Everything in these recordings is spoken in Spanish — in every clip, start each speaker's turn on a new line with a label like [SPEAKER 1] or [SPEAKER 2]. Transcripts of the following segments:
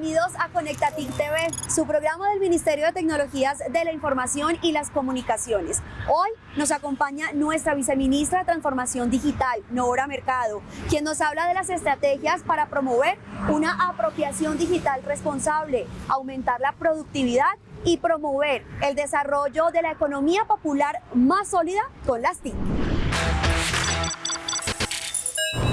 [SPEAKER 1] Bienvenidos a Conectatic TV, su programa del Ministerio de Tecnologías de la Información y las Comunicaciones. Hoy nos acompaña nuestra viceministra de Transformación Digital, Nora Mercado, quien nos habla de las estrategias para promover una apropiación digital responsable, aumentar la productividad y promover el desarrollo de la economía popular más sólida con las TIC.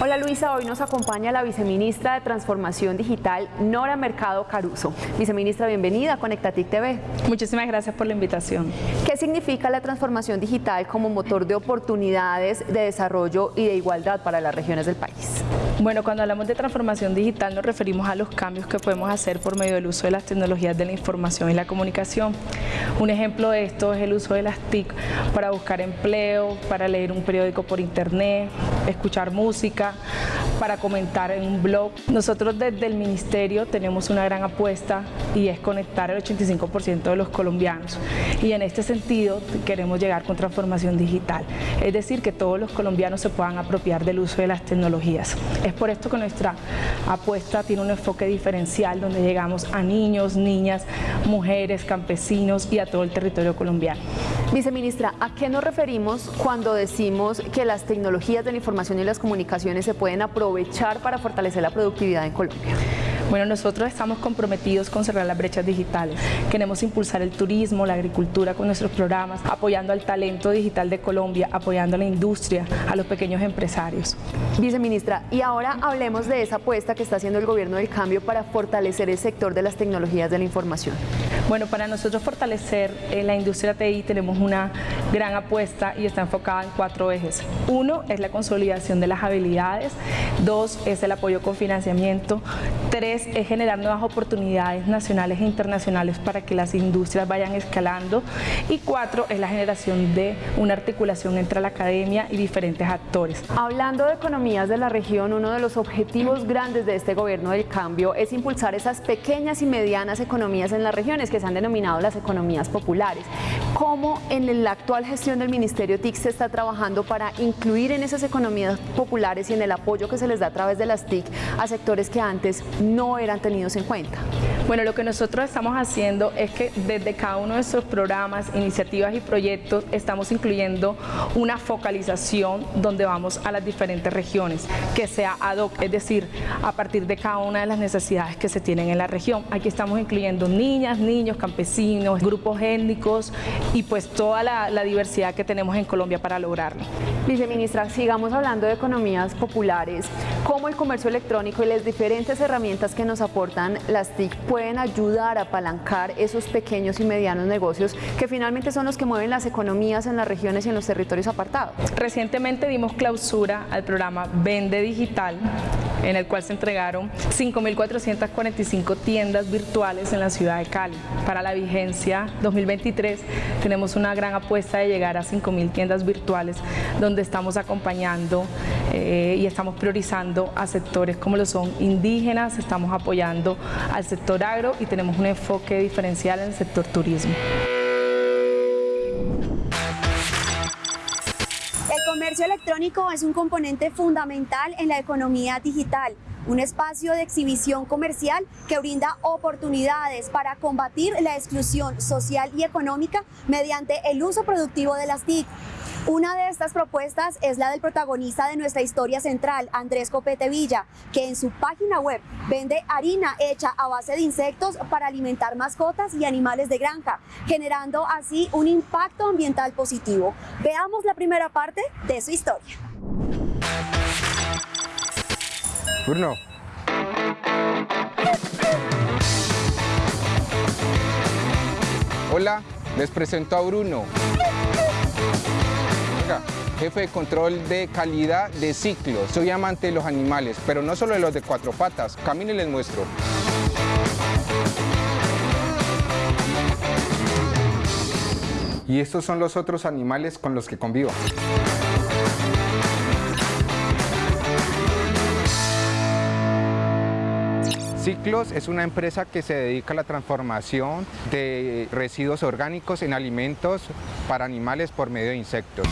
[SPEAKER 1] Hola Luisa, hoy nos acompaña la viceministra de Transformación Digital, Nora Mercado Caruso. Viceministra, bienvenida a Conectatic TV.
[SPEAKER 2] Muchísimas gracias por la invitación.
[SPEAKER 1] ¿Qué significa la transformación digital como motor de oportunidades de desarrollo y de igualdad para las regiones del país?
[SPEAKER 2] Bueno, cuando hablamos de transformación digital nos referimos a los cambios que podemos hacer por medio del uso de las tecnologías de la información y la comunicación. Un ejemplo de esto es el uso de las TIC para buscar empleo, para leer un periódico por internet, escuchar música, para comentar en un blog. Nosotros desde el Ministerio tenemos una gran apuesta y es conectar el 85% de los colombianos y en este sentido queremos llegar con transformación digital, es decir, que todos los colombianos se puedan apropiar del uso de las tecnologías. Es por esto que nuestra apuesta tiene un enfoque diferencial donde llegamos a niños, niñas, mujeres, campesinos y a todo el territorio colombiano.
[SPEAKER 1] Viceministra, ¿a qué nos referimos cuando decimos que las tecnologías de la información y las comunicaciones se pueden aprovechar para fortalecer la productividad en Colombia?
[SPEAKER 2] Bueno, nosotros estamos comprometidos con cerrar las brechas digitales. Queremos impulsar el turismo, la agricultura con nuestros programas, apoyando al talento digital de Colombia, apoyando a la industria, a los pequeños empresarios.
[SPEAKER 1] Viceministra, y ahora hablemos de esa apuesta que está haciendo el Gobierno del Cambio para fortalecer el sector de las tecnologías de la información.
[SPEAKER 2] Bueno, para nosotros fortalecer eh, la industria TI tenemos una gran apuesta y está enfocada en cuatro ejes. Uno es la consolidación de las habilidades, dos es el apoyo con financiamiento, tres es generar nuevas oportunidades nacionales e internacionales para que las industrias vayan escalando y cuatro es la generación de una articulación entre la academia y diferentes actores.
[SPEAKER 1] Hablando de economías de la región, uno de los objetivos grandes de este gobierno del cambio es impulsar esas pequeñas y medianas economías en las regiones que se han denominado las economías populares. ¿Cómo en la actual gestión del Ministerio TIC se está trabajando para incluir en esas economías populares y en el apoyo que se les da a través de las TIC a sectores que antes no eran tenidos en cuenta?
[SPEAKER 2] Bueno, lo que nosotros estamos haciendo es que desde cada uno de nuestros programas, iniciativas y proyectos estamos incluyendo una focalización donde vamos a las diferentes regiones, que sea ad hoc, es decir, a partir de cada una de las necesidades que se tienen en la región. Aquí estamos incluyendo niñas, niños, campesinos, grupos étnicos y pues toda la, la diversidad que tenemos en Colombia para lograrlo.
[SPEAKER 1] Viceministra, sigamos hablando de economías populares, cómo el comercio electrónico y las diferentes herramientas que nos aportan las TIC pueden ayudar a apalancar esos pequeños y medianos negocios que finalmente son los que mueven las economías en las regiones y en los territorios apartados.
[SPEAKER 2] Recientemente dimos clausura al programa Vende Digital, en el cual se entregaron 5.445 tiendas virtuales en la ciudad de Cali. Para la vigencia 2023 tenemos una gran apuesta de llegar a 5.000 tiendas virtuales donde estamos acompañando eh, y estamos priorizando a sectores como lo son indígenas, estamos apoyando al sector agro y tenemos un enfoque diferencial en el sector turismo.
[SPEAKER 1] El comercio electrónico es un componente fundamental en la economía digital, un espacio de exhibición comercial que brinda oportunidades para combatir la exclusión social y económica mediante el uso productivo de las TIC. Una de estas propuestas es la del protagonista de nuestra historia central, Andrés Copete Villa, que en su página web vende harina hecha a base de insectos para alimentar mascotas y animales de granja, generando así un impacto ambiental positivo. Veamos la primera parte de su historia.
[SPEAKER 3] Bruno. Hola, les presento a Bruno. Jefe de control de calidad de ciclo. Soy amante de los animales, pero no solo de los de cuatro patas. Camine les muestro. Y estos son los otros animales con los que convivo. Ciclos es una empresa que se dedica a la transformación de residuos orgánicos en alimentos para animales por medio de insectos.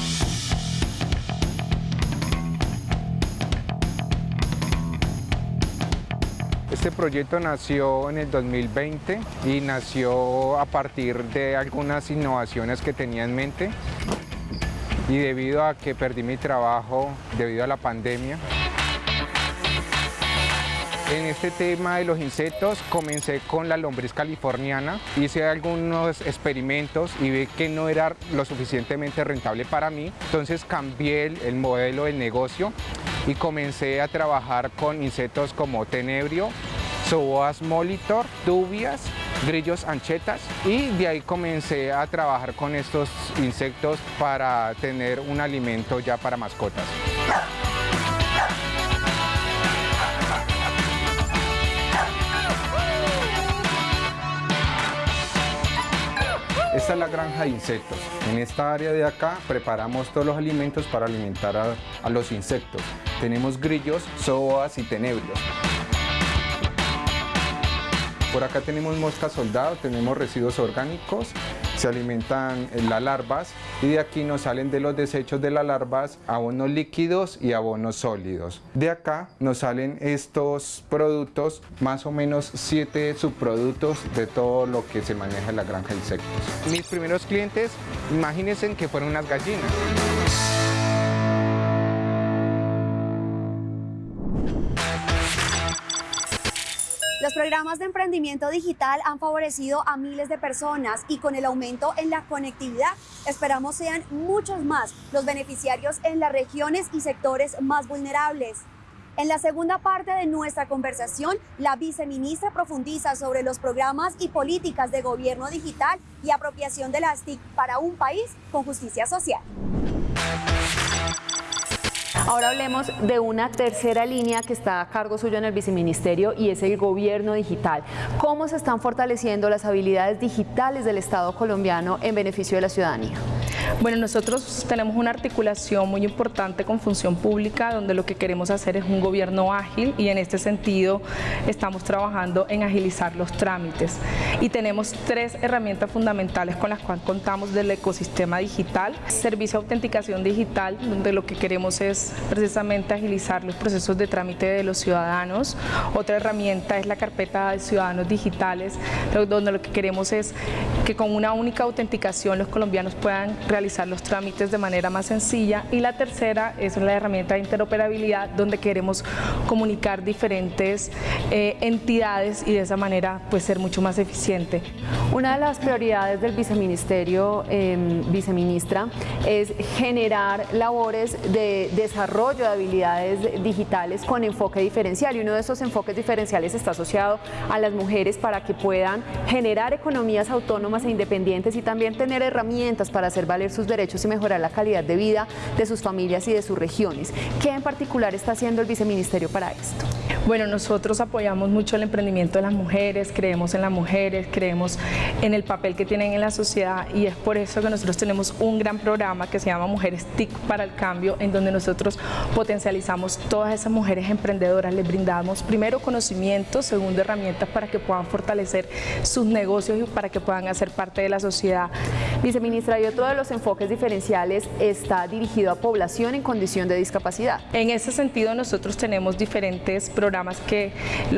[SPEAKER 3] Este proyecto nació en el 2020 y nació a partir de algunas innovaciones que tenía en mente y debido a que perdí mi trabajo debido a la pandemia. En este tema de los insectos comencé con la lombriz californiana, hice algunos experimentos y vi que no era lo suficientemente rentable para mí, entonces cambié el, el modelo de negocio y comencé a trabajar con insectos como tenebrio, Zoas molitor, dubias, grillos anchetas y de ahí comencé a trabajar con estos insectos para tener un alimento ya para mascotas. Esta es la granja de insectos. En esta área de acá preparamos todos los alimentos para alimentar a, los insectos. Tenemos grillos, zoas y tenebrios. Por acá tenemos mosca soldado, tenemos residuos orgánicos, se alimentan las larvas y de aquí nos salen de los desechos de las larvas abonos líquidos y abonos sólidos. De acá nos salen estos productos, más o menos siete subproductos de todo lo que se maneja en la granja de insectos. Mis primeros clientes, imagínense que fueron unas gallinas.
[SPEAKER 1] Programas de emprendimiento digital han favorecido a miles de personas y con el aumento en la conectividad esperamos sean muchos más los beneficiarios en las regiones y sectores más vulnerables. En la segunda parte de nuestra conversación, la viceministra profundiza sobre los programas y políticas de gobierno digital y apropiación de las TIC para un país con justicia social.
[SPEAKER 4] Ahora hablemos de una tercera línea que está a cargo suyo en el viceministerio y es el gobierno digital. ¿Cómo se están fortaleciendo las habilidades digitales del Estado colombiano en beneficio de la ciudadanía?
[SPEAKER 2] Bueno, nosotros tenemos una articulación muy importante con función pública donde lo que queremos hacer es un gobierno ágil y en este sentido estamos trabajando en agilizar los trámites y tenemos tres herramientas fundamentales con las cuales contamos del ecosistema digital. Servicio de autenticación digital donde lo que queremos es precisamente agilizar los procesos de trámite de los ciudadanos. Otra herramienta es la carpeta de ciudadanos digitales donde lo que queremos es que con una única autenticación los colombianos puedan realizar los trámites de manera más sencilla y la tercera es la herramienta de interoperabilidad donde queremos comunicar diferentes eh, entidades y de esa manera pues ser mucho más eficiente.
[SPEAKER 4] Una de las prioridades del viceministerio, eh, viceministra, es generar labores de desarrollo de habilidades digitales con enfoque diferencial y uno de esos enfoques diferenciales está asociado a las mujeres para que puedan generar economías autónomas e independientes y también tener herramientas para hacer valer sus derechos y mejorar la calidad de vida de sus familias y de sus regiones. ¿Qué en particular está haciendo el viceministerio para esto?
[SPEAKER 2] Bueno, nosotros apoyamos mucho el emprendimiento de las mujeres, creemos en las mujeres, creemos en el papel que tienen en la sociedad y es por eso que nosotros tenemos un gran programa que se llama Mujeres TIC para el Cambio, en donde nosotros potencializamos todas esas mujeres emprendedoras, les brindamos primero conocimiento, segundo herramientas para que puedan fortalecer sus negocios y para que puedan hacer parte de la sociedad.
[SPEAKER 4] Viceministra, y otro de los enfoques diferenciales está dirigido a población en condición de discapacidad.
[SPEAKER 2] En ese sentido nosotros tenemos diferentes programas que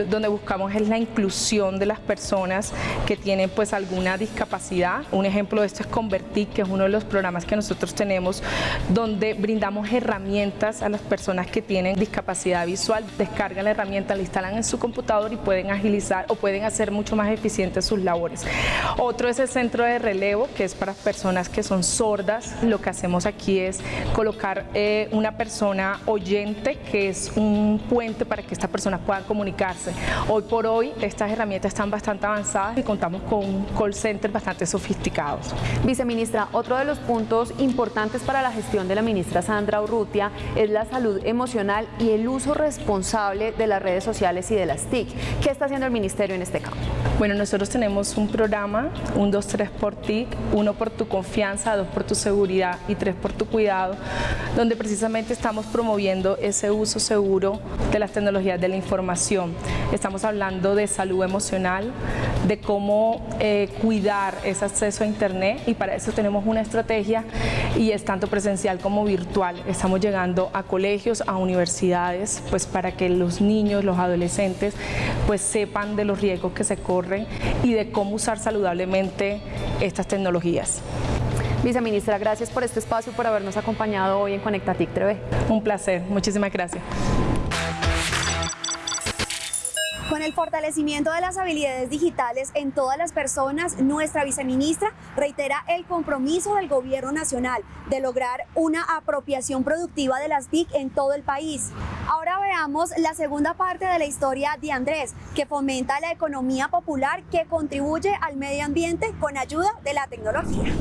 [SPEAKER 2] donde buscamos es la inclusión de las personas que tienen pues alguna discapacidad. Un ejemplo de esto es Convertir, que es uno de los programas que nosotros tenemos donde brindamos herramientas a las personas que tienen discapacidad visual, descargan la herramienta, la instalan en su computador y pueden agilizar o pueden hacer mucho más eficientes sus labores. Otro es el centro de relevo, que es para personas que son Lo que hacemos aquí es colocar eh, una persona oyente, que es un puente para que esta persona puedan comunicarse. Hoy por hoy estas herramientas están bastante avanzadas y contamos con call center bastante sofisticados.
[SPEAKER 4] Viceministra, otro de los puntos importantes para la gestión de la ministra Sandra Urrutia es la salud emocional y el uso responsable de las redes sociales y de las TIC. ¿Qué está haciendo el ministerio en este campo?
[SPEAKER 2] Bueno, nosotros tenemos un programa, un 2, 3 por TIC, uno por tu confianza, dos por tu seguridad y tres por tu cuidado, donde precisamente estamos promoviendo ese uso seguro de las tecnologías de la información. Estamos hablando de salud emocional, de cómo eh, cuidar ese acceso a Internet y para eso tenemos una estrategia y es tanto presencial como virtual. Estamos llegando a colegios, a universidades, pues para que los niños, los adolescentes, pues sepan de los riesgos que se corren y de cómo usar saludablemente estas tecnologías.
[SPEAKER 4] Viceministra, gracias por este espacio y por habernos acompañado hoy en Conectatic TV.
[SPEAKER 2] Un placer, muchísimas gracias.
[SPEAKER 1] Con el fortalecimiento de las habilidades digitales en todas las personas, nuestra viceministra reitera el compromiso del Gobierno Nacional de lograr una apropiación productiva de las TIC en todo el país. Ahora veamos la segunda parte de la historia de Andrés, que fomenta la economía popular que contribuye al medio ambiente con ayuda de la tecnología.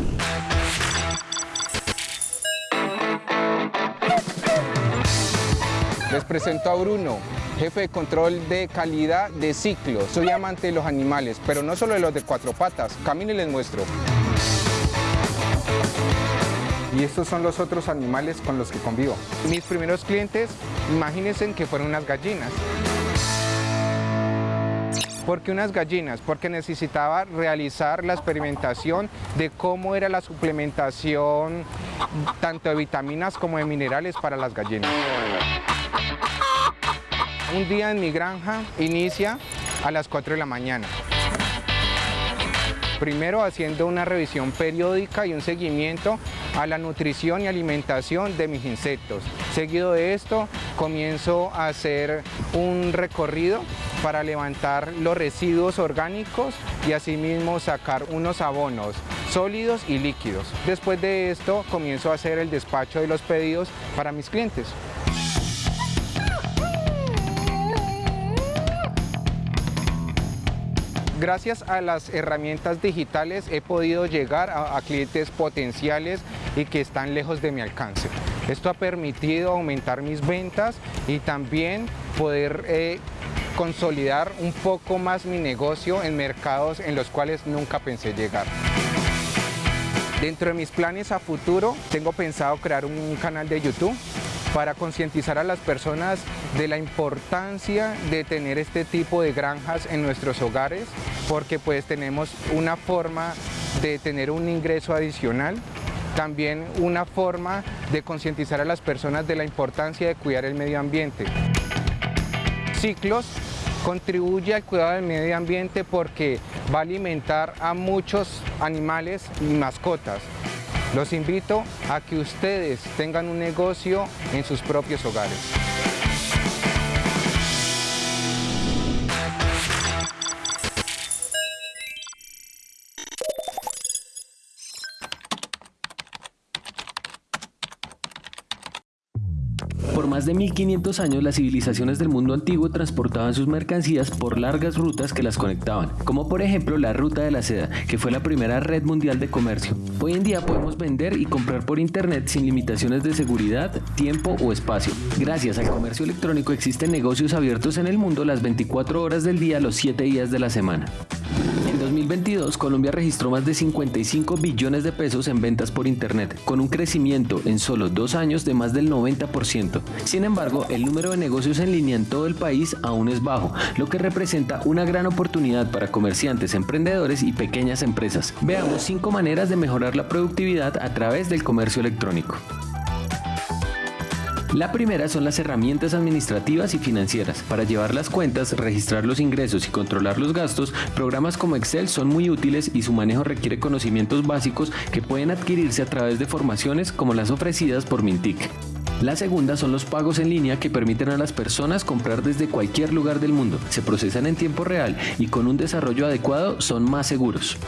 [SPEAKER 3] Les presento a Bruno, jefe de control de calidad de ciclo. Soy amante de los animales, pero no solo de los de cuatro patas. Camine y les muestro. Y estos son los otros animales con los que convivo. Mis primeros clientes, imagínense que fueron unas gallinas. ¿Por qué unas gallinas? Porque necesitaba realizar la experimentación de cómo era la suplementación tanto de vitaminas como de minerales para las gallinas. Un día en mi granja inicia a las 4 de la mañana. Primero haciendo una revisión periódica y un seguimiento a la nutrición y alimentación de mis insectos. Seguido de esto comienzo a hacer un recorrido para levantar los residuos orgánicos y asimismo sacar unos abonos sólidos y líquidos. Después de esto comienzo a hacer el despacho de los pedidos para mis clientes. Gracias a las herramientas digitales he podido llegar a, clientes potenciales y que están lejos de mi alcance. Esto ha permitido aumentar mis ventas y también poder eh, consolidar un poco más mi negocio en mercados en los cuales nunca pensé llegar. Dentro de mis planes a futuro tengo pensado crear un canal de YouTube para concientizar a las personas de la importancia de tener este tipo de granjas en nuestros hogares, porque pues tenemos una forma de tener un ingreso adicional también una forma de concientizar a las personas de la importancia de cuidar el medio ambiente. Ciclos contribuye al cuidado del medio ambiente porque va a alimentar a muchos animales y mascotas. Los invito a que ustedes tengan un negocio en sus propios hogares.
[SPEAKER 5] Más de 1500 años, las civilizaciones del mundo antiguo transportaban sus mercancías por largas rutas que las conectaban, como por ejemplo la Ruta de la Seda, que fue la primera red mundial de comercio. Hoy en día podemos vender y comprar por internet sin limitaciones de seguridad, tiempo o espacio. Gracias al comercio electrónico existen negocios abiertos en el mundo las 24 horas del día, los 7 días de la semana. En 2022, Colombia registró más de 55 billones de pesos en ventas por Internet, con un crecimiento en solo dos años de más del 90%. Sin embargo, el número de negocios en línea en todo el país aún es bajo, lo que representa una gran oportunidad para comerciantes, emprendedores y pequeñas empresas. Veamos cinco maneras de mejorar la productividad a través del comercio electrónico. La primera son las herramientas administrativas y financieras. Para llevar las cuentas, registrar los ingresos y controlar los gastos, programas como Excel son muy útiles y su manejo requiere conocimientos básicos que pueden adquirirse a través de formaciones como las ofrecidas por Mintic. La segunda son los pagos en línea que permiten a las personas comprar desde cualquier lugar del mundo. Se procesan en tiempo real y con un desarrollo adecuado son más seguros.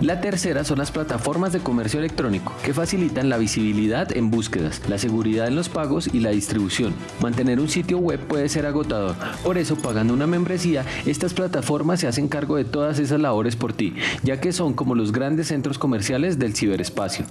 [SPEAKER 5] La tercera son las plataformas de comercio electrónico, que facilitan la visibilidad en búsquedas, la seguridad en los pagos y la distribución. Mantener un sitio web puede ser agotador, por eso pagando una membresía, estas plataformas se hacen cargo de todas esas labores por ti, ya que son como los grandes centros comerciales del ciberespacio.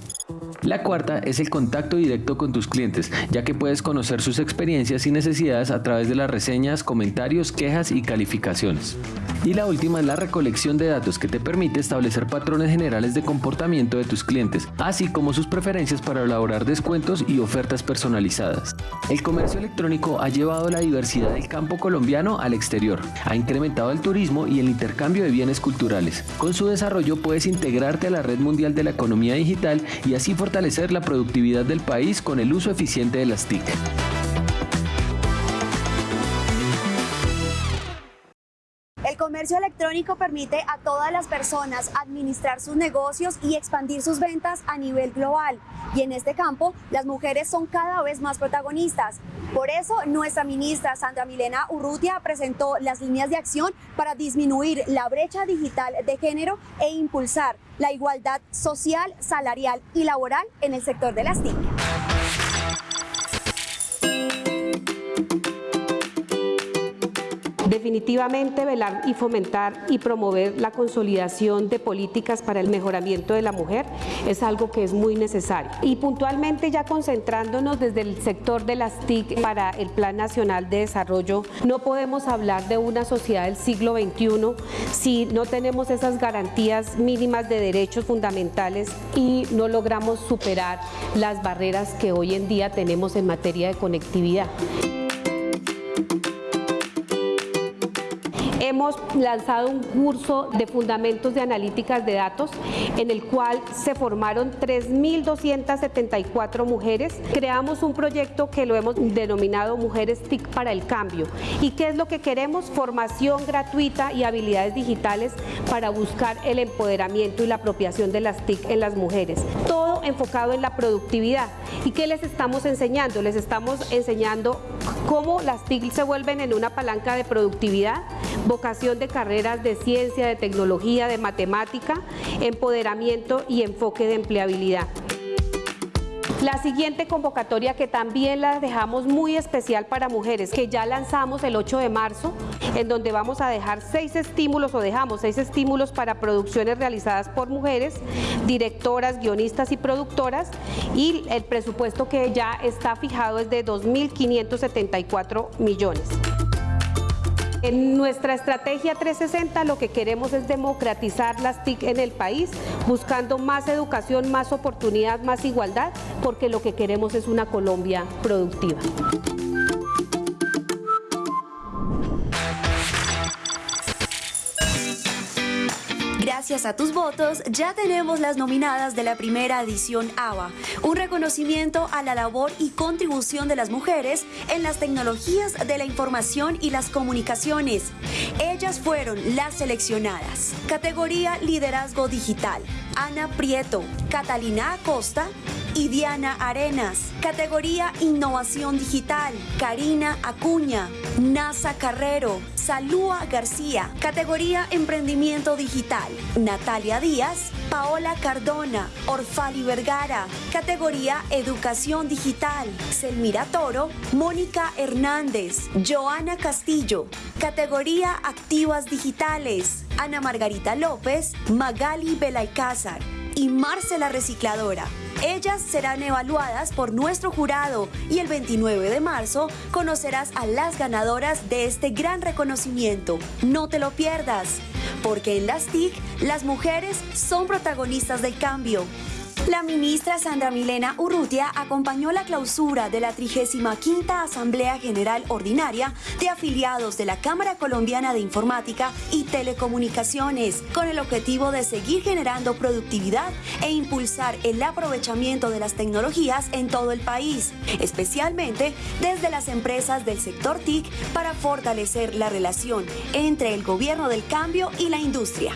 [SPEAKER 5] La cuarta es el contacto directo con tus clientes, ya que puedes conocer sus experiencias y necesidades a través de las reseñas, comentarios, quejas y calificaciones. Y la última es la recolección de datos que te permite establecer patrones generales de comportamiento de tus clientes, así como sus preferencias para elaborar descuentos y ofertas personalizadas. El comercio electrónico ha llevado la diversidad del campo colombiano al exterior, ha incrementado el turismo y el intercambio de bienes culturales. Con su desarrollo puedes integrarte a la red mundial de la economía digital y así fortalecer la productividad del país con el uso eficiente de las TIC.
[SPEAKER 6] Comercio electrónico permite a todas las personas administrar sus negocios y expandir sus ventas a nivel global. Y en este campo, las mujeres son cada vez más protagonistas. Por eso, nuestra ministra Sandra Milena Urrutia presentó las líneas de acción para disminuir la brecha digital de género e impulsar la igualdad social, salarial y laboral en el sector de las TIC.
[SPEAKER 7] Definitivamente velar y fomentar y promover la consolidación de políticas para el mejoramiento de la mujer es algo que es muy necesario. Y puntualmente ya concentrándonos desde el sector de las TIC para el Plan Nacional de Desarrollo, no podemos hablar de una sociedad del siglo XXI si no tenemos esas garantías mínimas de derechos fundamentales y no logramos superar las barreras que hoy en día tenemos en materia de conectividad. Hemos lanzado un curso de fundamentos de analíticas de datos en el cual se formaron 3.274 mujeres. Creamos un proyecto que lo hemos denominado Mujeres TIC para el Cambio. ¿Y qué es lo que queremos? Formación gratuita y habilidades digitales para buscar el empoderamiento y la apropiación de las TIC en las mujeres. Todo enfocado en la productividad. ¿Y qué les estamos enseñando? Les estamos enseñando cómo las TIC se vuelven en una palanca de productividad, vocación de carreras de ciencia, de tecnología, de matemática, empoderamiento y enfoque de empleabilidad. La siguiente convocatoria que también la dejamos muy especial para mujeres, que ya lanzamos el 8 de marzo, en donde vamos a dejar seis estímulos o dejamos seis estímulos para producciones realizadas por mujeres, directoras, guionistas y productoras y el presupuesto que ya está fijado es de 2.574 millones. En nuestra estrategia 360 lo que queremos es democratizar las TIC en el país, buscando más educación, más oportunidad, más igualdad, porque lo que queremos es una Colombia productiva.
[SPEAKER 6] Gracias a tus votos, ya tenemos las nominadas de la primera edición ABA, un reconocimiento a la labor y contribución de las mujeres en las tecnologías de la información y las comunicaciones. Ellas fueron las seleccionadas. Categoría Liderazgo Digital. Ana Prieto, Catalina Acosta, y Diana Arenas. Categoría Innovación Digital, Karina Acuña, NASA Carrero, Salúa García. Categoría Emprendimiento Digital, Natalia Díaz, Paola Cardona, Orfali Vergara. Categoría Educación Digital, Selmira Toro, Mónica Hernández, Joana Castillo. Categoría Activas Digitales, Ana Margarita López, Magali Belaicázar y Marcela Recicladora. Ellas serán evaluadas por nuestro jurado y el 29 de marzo conocerás a las ganadoras de este gran reconocimiento. No te lo pierdas, porque en las TIC las mujeres son protagonistas del cambio. La ministra Sandra Milena Urrutia acompañó la clausura de la 35 Asamblea General Ordinaria de afiliados de la Cámara Colombiana de Informática y Telecomunicaciones, con el objetivo de seguir generando productividad e impulsar el aprovechamiento de las tecnologías en todo el país, especialmente desde las empresas del sector TIC para fortalecer la relación entre el gobierno del cambio y la industria.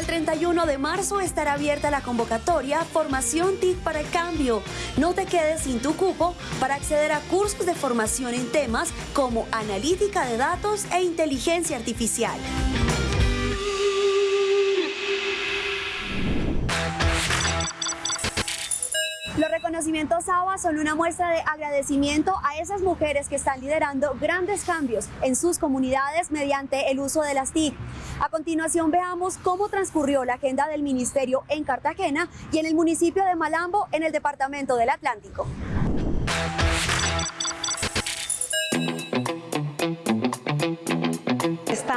[SPEAKER 6] El 31 de marzo estará abierta la convocatoria Formación TIC para el Cambio. No te quedes sin tu cupo para acceder a cursos de formación en temas como analítica de datos e inteligencia artificial.
[SPEAKER 1] Reconocimientos ABA son una muestra de agradecimiento a esas mujeres que están liderando grandes cambios en sus comunidades mediante el uso de las TIC. A continuación veamos cómo transcurrió la agenda del ministerio en Cartagena y en el municipio de Malambo en el departamento del Atlántico.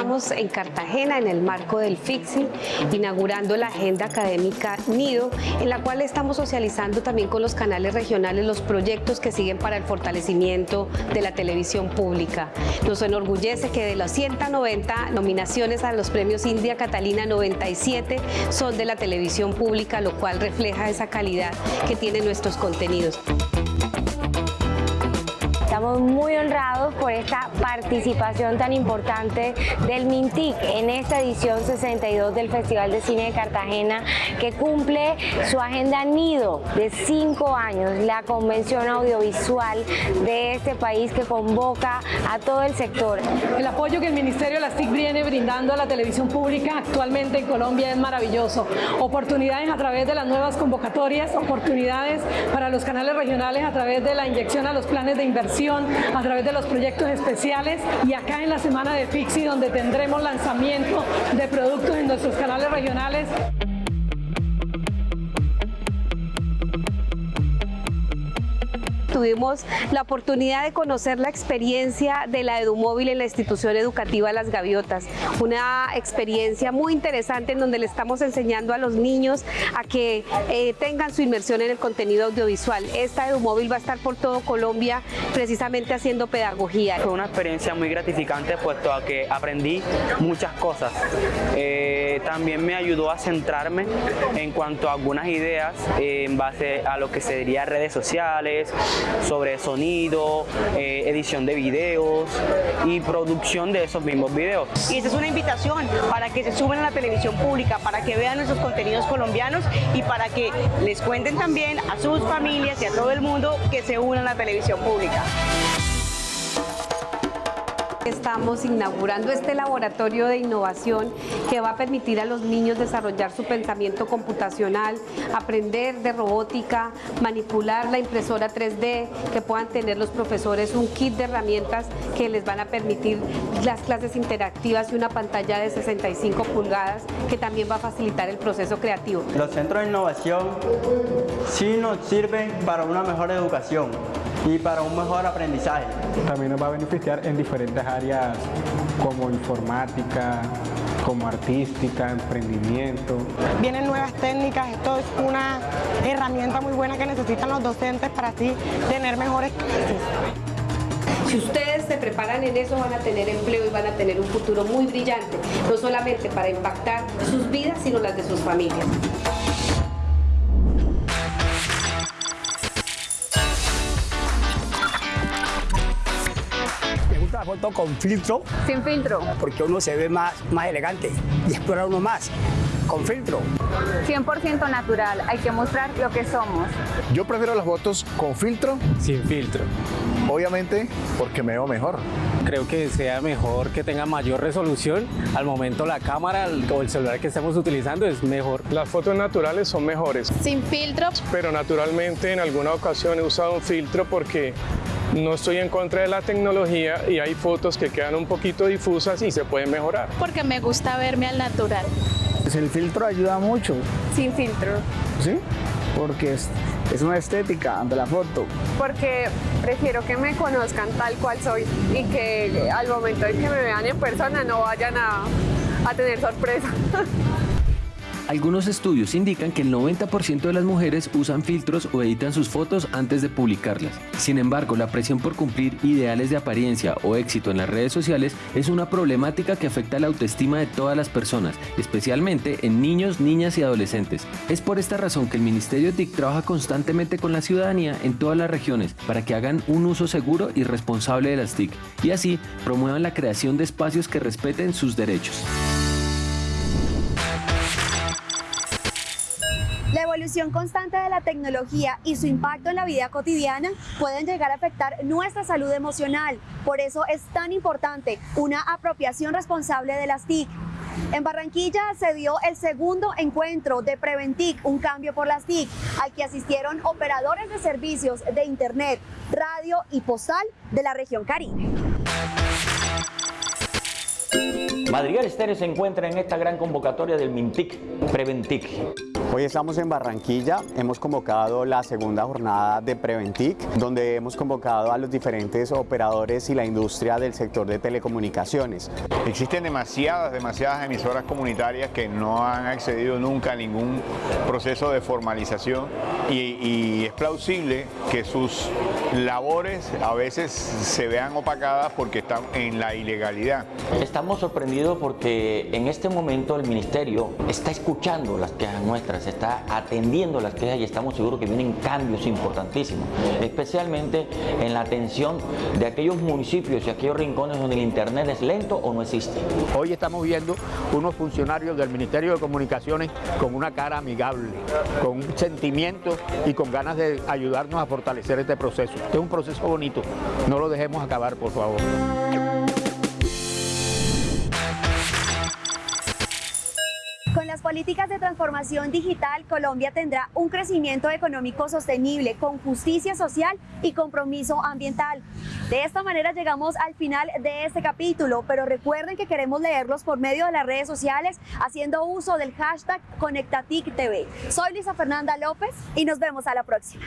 [SPEAKER 7] Estamos en Cartagena en el marco del FIXI, inaugurando la agenda académica NIDO, en la cual estamos socializando también con los canales regionales los proyectos que siguen para el fortalecimiento de la televisión pública. Nos enorgullece que de las 190 nominaciones a los premios India Catalina, 97 son de la televisión pública, lo cual refleja esa calidad que tienen nuestros contenidos.
[SPEAKER 8] Estamos muy honrados por esta participación tan importante del MINTIC en esta edición 62 del Festival de Cine de Cartagena que cumple su agenda nido de cinco años, la convención audiovisual de este país que convoca a todo el sector.
[SPEAKER 9] El apoyo que el Ministerio de las TIC viene brindando a la televisión pública actualmente en Colombia es maravilloso. Oportunidades a través de las nuevas convocatorias, oportunidades para los canales regionales a través de la inyección a los planes de inversión a través de los proyectos especiales y acá en la semana de Fixi donde tendremos lanzamiento de productos en nuestros canales regionales.
[SPEAKER 7] Tuvimos la oportunidad de conocer la experiencia de la EduMóvil en la institución educativa Las Gaviotas. Una experiencia muy interesante en donde le estamos enseñando a los niños a que eh, tengan su inmersión en el contenido audiovisual. Esta EduMóvil va a estar por todo Colombia precisamente haciendo pedagogía.
[SPEAKER 10] Fue una experiencia muy gratificante puesto a que aprendí muchas cosas. Eh, también me ayudó a centrarme en cuanto a algunas ideas eh, en base a lo que sería redes sociales, sobre sonido, eh, edición de videos y producción de esos mismos videos.
[SPEAKER 11] Y esta es una invitación para que se suban a la televisión pública, para que vean nuestros contenidos colombianos y para que les cuenten también a sus familias y a todo el mundo que se unan a la televisión pública.
[SPEAKER 7] Estamos inaugurando este laboratorio de innovación que va a permitir a los niños desarrollar su pensamiento computacional, aprender de robótica, manipular la impresora 3D, que puedan tener los profesores un kit de herramientas que les van a permitir las clases interactivas y una pantalla de 65 pulgadas que también va a facilitar el proceso creativo.
[SPEAKER 12] Los centros de innovación sí nos sirven para una mejor educación y para un mejor aprendizaje.
[SPEAKER 13] También nos va a beneficiar en diferentes áreas como informática, como artística, emprendimiento.
[SPEAKER 11] Vienen nuevas técnicas, esto es una herramienta muy buena que necesitan los docentes para así tener mejores clases.
[SPEAKER 7] Si ustedes se preparan en eso van a tener empleo y van a tener un futuro muy brillante, no solamente para impactar sus vidas, sino las de sus familias.
[SPEAKER 14] La foto con filtro.
[SPEAKER 4] Sin filtro.
[SPEAKER 14] Porque uno se ve más, más elegante y explora uno más con filtro.
[SPEAKER 4] 100% natural, hay que mostrar lo que somos.
[SPEAKER 15] Yo prefiero las fotos con filtro.
[SPEAKER 16] Sin filtro.
[SPEAKER 15] Obviamente porque me veo mejor.
[SPEAKER 16] Creo que sea mejor que tenga mayor resolución. Al momento la cámara o el celular que estamos utilizando es mejor.
[SPEAKER 17] Las fotos naturales son mejores.
[SPEAKER 18] Sin filtro.
[SPEAKER 17] Pero naturalmente en alguna ocasión he usado un filtro porque no estoy en contra de la tecnología y hay fotos que quedan un poquito difusas y se pueden mejorar.
[SPEAKER 18] Porque me gusta verme al natural.
[SPEAKER 14] Pues el filtro ayuda mucho.
[SPEAKER 4] Sin filtro.
[SPEAKER 14] ¿Sí? Porque es, es una estética ante la foto.
[SPEAKER 4] Porque prefiero que me conozcan tal cual soy y que al momento de que me vean en persona no vayan a, a tener sorpresa.
[SPEAKER 5] Algunos estudios indican que el 90% de las mujeres usan filtros o editan sus fotos antes de publicarlas. Sin embargo, la presión por cumplir ideales de apariencia o éxito en las redes sociales es una problemática que afecta la autoestima de todas las personas, especialmente en niños, niñas y adolescentes. Es por esta razón que el Ministerio TIC trabaja constantemente con la ciudadanía en todas las regiones para que hagan un uso seguro y responsable de las TIC y así promuevan la creación de espacios que respeten sus derechos.
[SPEAKER 1] Evolución constante de la tecnología y su impacto en la vida cotidiana pueden llegar a afectar nuestra salud emocional. Por eso es tan importante una apropiación responsable de las TIC. En Barranquilla se dio el segundo encuentro de Preventic, un cambio por las TIC, al que asistieron operadores de servicios de Internet, radio y postal de la región Caribe.
[SPEAKER 19] Madrigal Estéreo se encuentra en esta gran convocatoria del Mintic Preventic.
[SPEAKER 20] Hoy estamos en Barranquilla, hemos convocado la segunda jornada de Preventic, donde hemos convocado a los diferentes operadores y la industria del sector de telecomunicaciones.
[SPEAKER 21] Existen demasiadas, demasiadas emisoras comunitarias que no han accedido nunca a ningún proceso de formalización y, y es plausible que sus labores a veces se vean opacadas porque están en la ilegalidad.
[SPEAKER 19] Estamos sorprendidos porque en este momento el Ministerio está escuchando las quejas nuestras, está atendiendo las quejas y estamos seguros que vienen cambios importantísimos, especialmente en la atención de aquellos municipios y aquellos rincones donde el Internet es lento o no existe.
[SPEAKER 22] Hoy estamos viendo unos funcionarios del Ministerio de Comunicaciones con una cara amigable, con un sentimiento y con ganas de ayudarnos a fortalecer este proceso. Este es un proceso bonito, no lo dejemos acabar, por favor.
[SPEAKER 1] Políticas de transformación digital, Colombia tendrá un crecimiento económico sostenible, con justicia social y compromiso ambiental. De esta manera llegamos al final de este capítulo, pero recuerden que queremos leerlos por medio de las redes sociales haciendo uso del hashtag ConectaTicTV. Soy Lisa Fernanda López y nos vemos a la próxima.